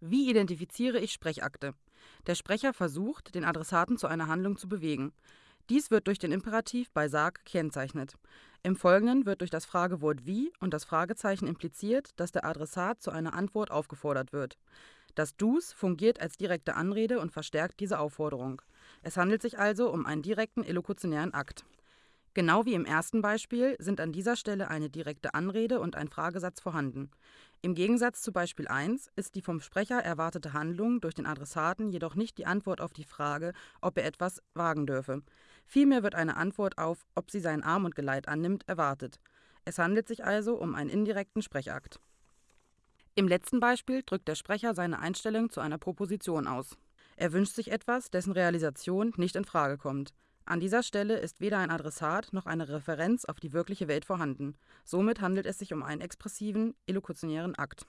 Wie identifiziere ich Sprechakte? Der Sprecher versucht, den Adressaten zu einer Handlung zu bewegen. Dies wird durch den Imperativ bei Sag gekennzeichnet. Im Folgenden wird durch das Fragewort wie und das Fragezeichen impliziert, dass der Adressat zu einer Antwort aufgefordert wird. Das Dus fungiert als direkte Anrede und verstärkt diese Aufforderung. Es handelt sich also um einen direkten elokutionären Akt. Genau wie im ersten Beispiel sind an dieser Stelle eine direkte Anrede und ein Fragesatz vorhanden. Im Gegensatz zu Beispiel 1 ist die vom Sprecher erwartete Handlung durch den Adressaten jedoch nicht die Antwort auf die Frage, ob er etwas wagen dürfe. Vielmehr wird eine Antwort auf, ob sie seinen Arm und Geleit annimmt, erwartet. Es handelt sich also um einen indirekten Sprechakt. Im letzten Beispiel drückt der Sprecher seine Einstellung zu einer Proposition aus. Er wünscht sich etwas, dessen Realisation nicht in Frage kommt. An dieser Stelle ist weder ein Adressat noch eine Referenz auf die wirkliche Welt vorhanden. Somit handelt es sich um einen expressiven, elokutionären Akt